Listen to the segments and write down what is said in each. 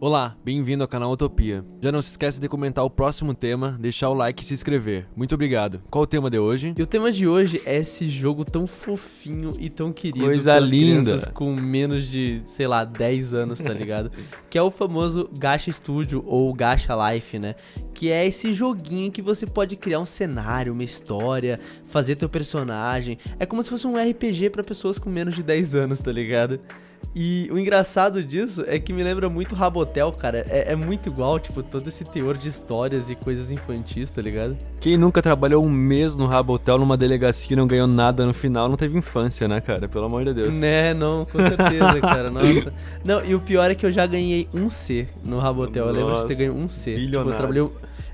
Olá, bem-vindo ao canal Utopia. Já não se esqueça de comentar o próximo tema, deixar o like e se inscrever. Muito obrigado. Qual o tema de hoje? E o tema de hoje é esse jogo tão fofinho e tão querido Coisa linda. crianças com menos de, sei lá, 10 anos, tá ligado? que é o famoso Gacha Studio ou Gacha Life, né? Que é esse joguinho que você pode criar um cenário, uma história, fazer teu personagem. É como se fosse um RPG pra pessoas com menos de 10 anos, tá ligado? E o engraçado disso é que me lembra muito Rabotel, cara. É, é muito igual, tipo, todo esse teor de histórias e coisas infantis, tá ligado? Quem nunca trabalhou um mês no Rabotel numa delegacia e não ganhou nada no final, não teve infância, né, cara? Pelo amor de Deus. Né, não, com certeza, cara. Nossa. Não, e o pior é que eu já ganhei um C no Rabotel. Eu lembro de ter Nossa, ganho um C. Tipo, bilionário. eu trabalhei. um-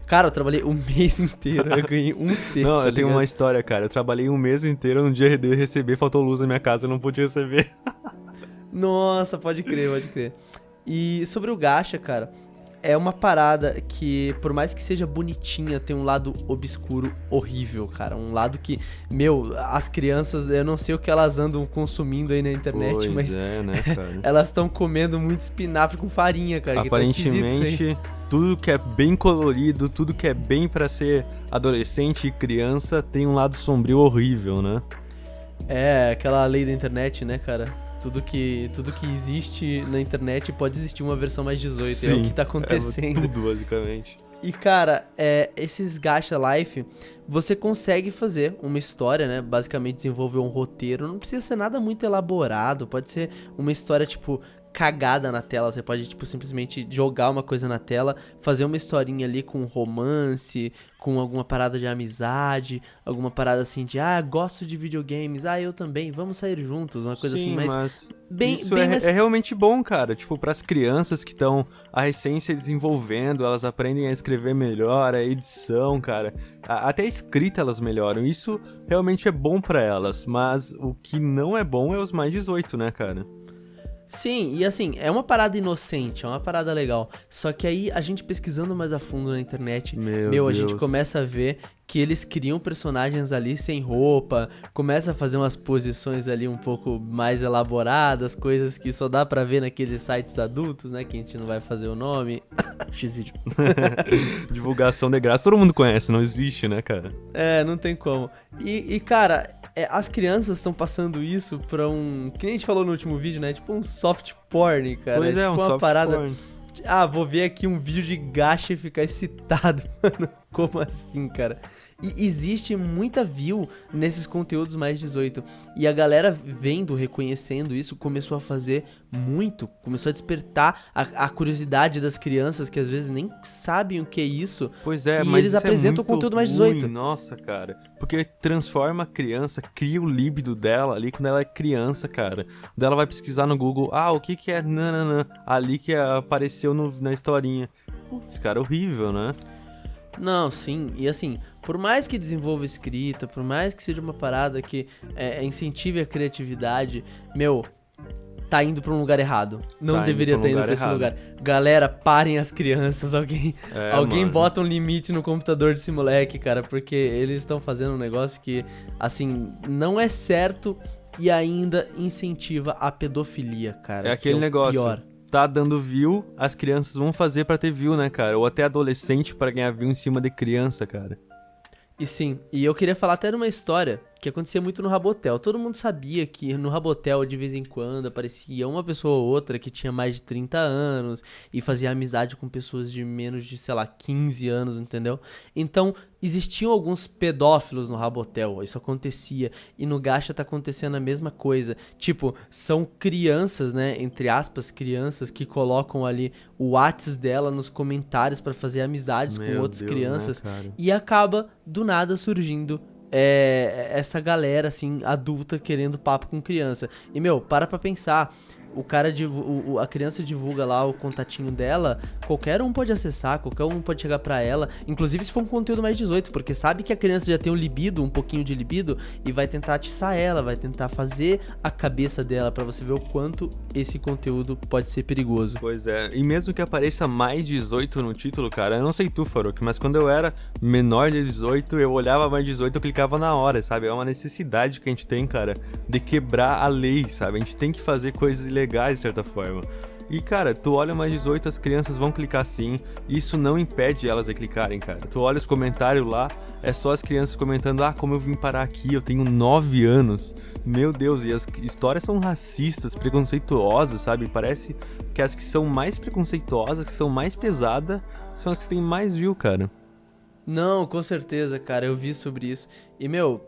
Cara, eu trabalhei o mês inteiro. Eu ganhei um C. Não, tá eu tenho uma história, cara. Eu trabalhei um mês inteiro, no dia de receber, faltou luz na minha casa, eu não pude receber. Nossa, pode crer, pode crer. E sobre o gacha, cara, é uma parada que, por mais que seja bonitinha, tem um lado obscuro horrível, cara. Um lado que, meu, as crianças, eu não sei o que elas andam consumindo aí na internet, pois mas é, né, cara? elas estão comendo muito espinafre com farinha, cara. que tá. Aparentemente, tudo que é bem colorido, tudo que é bem pra ser adolescente e criança, tem um lado sombrio horrível, né? É, aquela lei da internet, né, cara? Tudo que, tudo que existe na internet pode existir uma versão mais 18. é o Sim, que tá É acontecendo. tudo, basicamente. E, cara, é, esses Gacha Life, você consegue fazer uma história, né? Basicamente desenvolver um roteiro. Não precisa ser nada muito elaborado. Pode ser uma história, tipo, cagada na tela. Você pode, tipo, simplesmente jogar uma coisa na tela, fazer uma historinha ali com romance, com alguma parada de amizade, alguma parada assim de, ah, gosto de videogames, ah, eu também, vamos sair juntos, uma coisa Sim, assim, mas, mas bem, isso bem é, é realmente bom, cara. Tipo, pras crianças que estão a se desenvolvendo, elas aprendem a escrever melhor, a edição, cara. A- até a escrita elas melhoram. Isso realmente é bom pra elas. Mas o que não é bom é os mais 18, né, cara? Sim, e assim, é uma parada inocente, é uma parada legal. Só que aí a gente pesquisando mais a fundo na internet, Meu a gente começa a ver que eles criam personagens ali sem roupa, começa a fazer umas posições ali um pouco mais elaboradas, coisas que só dá pra ver naqueles sites adultos, né, que a gente não vai fazer o nome. X-vídeo. Divulgação de graça, todo mundo conhece, não existe, né, cara? É, não tem como. E, e, cara, é, as crianças estão passando isso pra um. Que nem a gente falou no último vídeo, né? Tipo um soft porn, cara. pois é, tipo um uma soft parada. porn. Ah, vou ver aqui um vídeo de gacha e ficar excitado, mano. Como assim, cara? E existe muita view nesses conteúdos mais 18. E a galera vendo, reconhecendo isso, começou a fazer muito. Começou a despertar a, a curiosidade das crianças que às vezes nem sabem o que é isso. Pois é, E mas eles é apresentam muito conteúdo mais ruim, 18. Nossa, cara. Porque transforma a criança, cria o líbido dela ali quando ela é criança, cara. Daí ela vai pesquisar no Google, ah, o que que é nananã, ali que apareceu no- na historinha. Putz, cara, horrível, né? Não, sim. E assim, por mais que desenvolva escrita, por mais que seja uma parada que é, incentive a criatividade, meu, tá indo pra um lugar errado. Não Tá indo deveria um estar indo lugar pra esse lugar. Galera, parem as crianças. Alguém, É, alguém mano. bota um limite no computador desse moleque, cara, porque eles estão fazendo um negócio que, assim, não é certo e ainda incentiva a pedofilia, cara. É que aquele o negócio. Pior. Tá dando view, as crianças vão fazer pra ter view, né, cara? Ou até adolescente pra ganhar view em cima de criança, cara. E sim, e eu queria falar até de uma história que acontecia muito no Rabotel. Todo mundo sabia que no Rabotel, de vez em quando, aparecia uma pessoa ou outra que tinha mais de 30 anos e fazia amizade com pessoas de menos de, sei lá, 15 anos, entendeu? Então, existiam alguns pedófilos no Rabotel, isso acontecia. E no Gacha tá acontecendo a mesma coisa. Tipo, são crianças, né, entre aspas, crianças que colocam ali o Whats dela nos comentários pra fazer amizades com Meu outras Deus, né, crianças. cara? E acaba, do nada, surgindo é, essa galera, assim, adulta querendo papo com criança. E, meu, para pra pensar. O cara, o- a criança divulga lá o contatinho dela, qualquer um pode acessar, qualquer um pode chegar pra ela, inclusive se for um conteúdo mais 18, porque sabe que a criança já tem um libido, um pouquinho de libido, e vai tentar atiçar ela, vai tentar fazer a cabeça dela pra você ver o quanto esse conteúdo pode ser perigoso. Pois é, e mesmo que apareça mais 18 no título, cara, eu não sei tu, Faruk, mas quando eu era menor de 18, eu olhava mais 18, eu clicava na hora, sabe? É uma necessidade que a gente tem, cara, de quebrar a lei, sabe? A gente tem que fazer coisas ilegais, de certa forma. E, cara, tu olha mais 18, as crianças vão clicar sim. Isso não impede elas de clicarem, cara. Tu olha os comentários lá, é só as crianças comentando: ah, como eu vim parar aqui, eu tenho 9 anos. Meu Deus, e as histórias são racistas, preconceituosas, sabe? Parece que as que são mais preconceituosas, que são mais pesadas, são as que têm mais view, cara. Não, com certeza, cara, eu vi sobre isso. E, meu,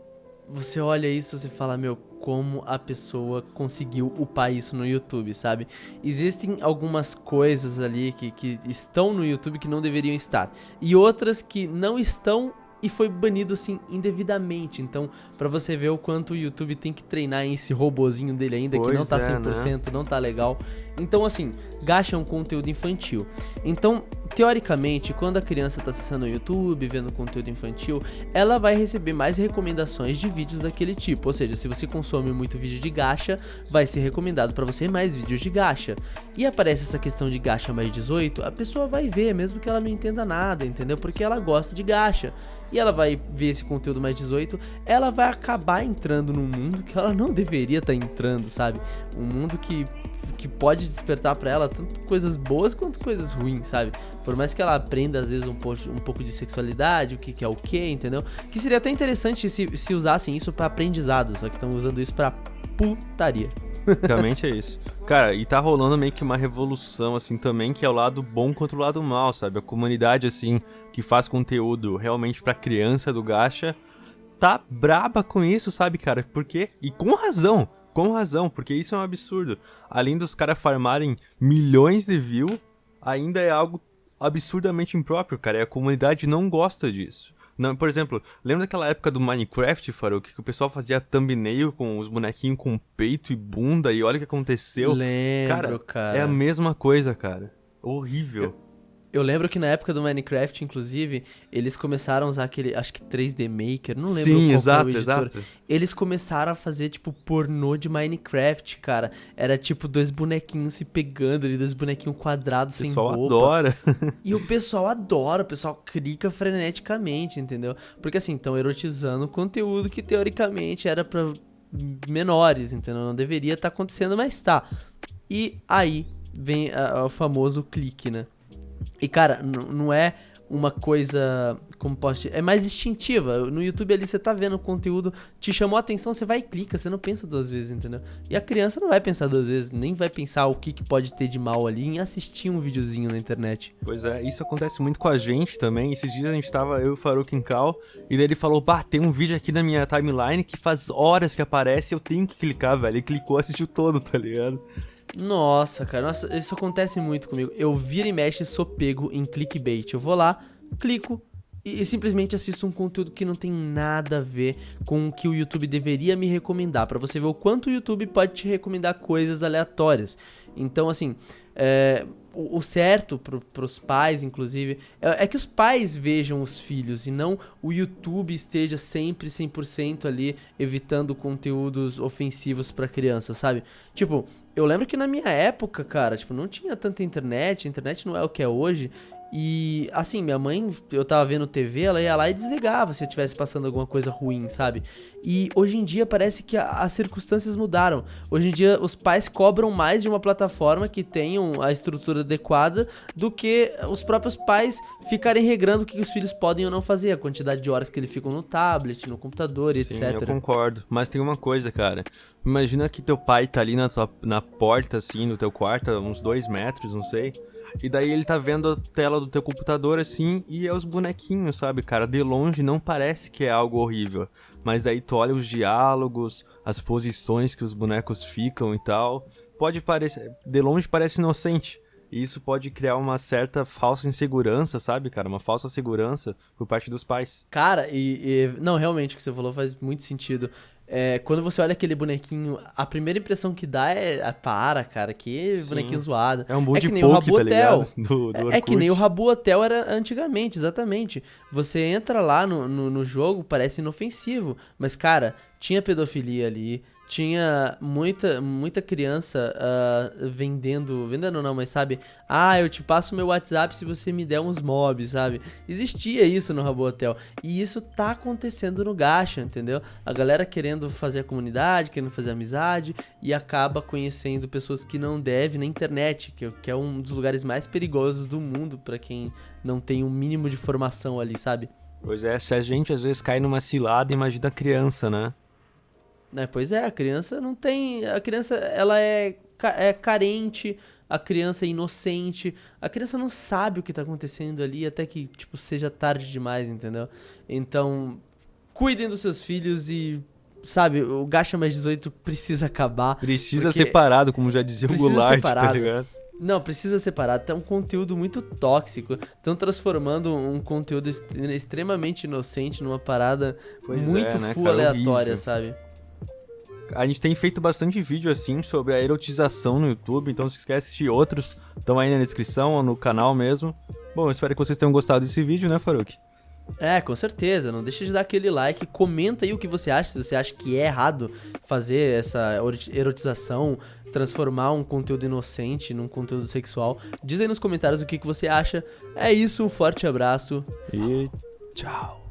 você olha isso e fala, meu, como a pessoa conseguiu upar isso no YouTube, sabe? Existem algumas coisas ali que, que estão no YouTube que não deveriam estar. E outras que não estão e foi banido assim indevidamente. Então, para você ver o quanto o YouTube tem que treinar esse robozinho dele ainda, pois que não tá 100%, é, né? não tá legal. Então, assim, gacha é um conteúdo infantil. Então, teoricamente, quando a criança está acessando o YouTube, vendo conteúdo infantil, ela vai receber mais recomendações de vídeos daquele tipo. Ou seja, se você consome muito vídeo de gacha, vai ser recomendado para você mais vídeos de gacha. E aparece essa questão de gacha mais 18, a pessoa vai ver, mesmo que ela não entenda nada, entendeu? Porque ela gosta de gacha e ela vai ver esse conteúdo mais 18, ela vai acabar entrando num mundo que ela não deveria estar tá entrando, sabe? Um mundo que que pode despertar para ela tanto coisas boas quanto coisas ruins, sabe? Por mais que ela aprenda às vezes um, pouco, um pouco de sexualidade, o que, que é o que, entendeu? Que seria até interessante se, se usassem isso para aprendizado, só que estão usando isso para putaria. Basicamente é isso. Cara, e tá rolando meio que uma revolução, assim, também, que é o lado bom contra o lado mal, sabe? A comunidade, assim, que faz conteúdo realmente pra criança do Gacha, tá braba com isso, sabe, cara? Por quê? E com razão. Com razão, porque isso é um absurdo. Além dos caras farmarem milhões de views, ainda é algo absurdamente impróprio, cara. E a comunidade não gosta disso. Não, por exemplo, lembra daquela época do Minecraft, Faruk, que o pessoal fazia thumbnail com os bonequinhos com peito e bunda e olha o que aconteceu? Lembro, cara. cara. É a mesma coisa, cara. Horrível. Eu, eu lembro que na época do Minecraft, inclusive, eles começaram a usar aquele, acho que 3D Maker, não lembro Sim, exato, exato. Eles começaram a fazer, tipo, pornô de Minecraft, cara. Era, tipo, dois bonequinhos se pegando ali, dois bonequinhos quadrados sem roupa. O pessoal adora. e o pessoal adora, o pessoal clica freneticamente, entendeu? Porque, assim, estão erotizando conteúdo que, teoricamente, era pra menores, entendeu? Não deveria estar tá acontecendo, mas tá. E aí vem o famoso clique, né? E, cara, não é uma coisa, como posso dizer, é mais instintiva. No YouTube ali você tá vendo o conteúdo, te chamou a atenção, você vai e clica, você não pensa duas vezes, entendeu? E a criança não vai pensar duas vezes, nem vai pensar o que, que pode ter de mal ali em assistir um videozinho na internet. Pois é, isso acontece muito com a gente também. Esses dias a gente tava, eu e o Faruk em Cal, e daí ele falou, pá, tem um vídeo aqui na minha timeline que faz horas que aparece, eu tenho que clicar, velho. Ele clicou, assistiu todo, tá ligado? Nossa, cara, nossa, isso acontece muito comigo. Eu viro e mexe sou pego em clickbait. Eu vou lá, clico e, e, simplesmente assisto um conteúdo que não tem nada a ver com o que o YouTube deveria me recomendar. para você ver o quanto o YouTube pode te recomendar coisas aleatórias. Então, assim, é, o, certo pro, pros pais, inclusive, é, é, que os pais vejam os filhos e não o YouTube esteja sempre 100% ali evitando conteúdos ofensivos para criança, sabe? Tipo, eu lembro que na minha época, cara, tipo, não tinha tanta internet, a internet não é o que é hoje. E assim, minha mãe, eu tava vendo TV, ela ia lá e desligava se eu tivesse passando alguma coisa ruim, sabe? E hoje em dia parece que a, as circunstâncias mudaram. Hoje em dia os pais cobram mais de uma plataforma que tenham a estrutura adequada do que os próprios pais ficarem regrando o que os filhos podem ou não fazer, a quantidade de horas que eles ficam no tablet, no computador e Sim, etc. Eu concordo. Mas tem uma coisa, cara. Imagina que teu pai tá ali na, tua, na porta, assim, no teu quarto, uns dois metros, não sei. E daí ele tá vendo a tela do teu computador assim e é os bonequinhos, sabe, cara? De longe não parece que é algo horrível. Mas aí tu olha os diálogos, as posições que os bonecos ficam e tal. Pode parecer. De longe parece inocente. E isso pode criar uma certa falsa insegurança, sabe, cara? Uma falsa segurança por parte dos pais. Cara, e, e, Não, realmente, o que você falou faz muito sentido. É, quando você olha aquele bonequinho, a primeira impressão que dá é. Ah, para, cara, que Sim. bonequinho zoado. É um é que nem o Rabu tá Hotel. Do, do é, é, que nem o Rabu Hotel era antigamente, exatamente. Você entra lá no, no, no jogo, parece inofensivo. Mas, cara, tinha pedofilia ali tinha muita, muita criança uh, vendendo. Vendendo não, mas sabe? Ah, eu te passo meu WhatsApp se você me der uns mobs, sabe? Existia isso no Rabotel. E isso tá acontecendo no Gacha, entendeu? A galera querendo fazer a comunidade, querendo fazer amizade e acaba conhecendo pessoas que não deve na internet, que, que é um dos lugares mais perigosos do mundo para quem não tem um mínimo de formação ali, sabe? Pois é, se a gente às vezes cai numa cilada, imagina a criança, né? É, pois é, a criança não tem. A criança, ela é, é carente, a criança é inocente, a criança não sabe o que tá acontecendo ali até que, tipo, seja tarde demais, entendeu? Então, cuidem dos seus filhos e. Sabe, o Gacha Mais 18 precisa acabar. Precisa separado, como já dizia o Goulart, tá separado. tá ligado? Não, precisa separar. Tá um conteúdo muito tóxico. Estão transformando um conteúdo extremamente inocente numa parada pois muito é, né, full aleatória, horrível. sabe? A gente tem feito bastante vídeo assim sobre a erotização no YouTube, então se quer assistir outros, estão aí na descrição ou no canal mesmo. Bom, espero que vocês tenham gostado desse vídeo, né, Faruk? É, com certeza. Não deixe de dar aquele like, comenta aí o que você acha, se você acha que é errado fazer essa erotização, transformar um conteúdo inocente num conteúdo sexual. Diz aí nos comentários o que, que você acha. É isso, um forte abraço e tchau.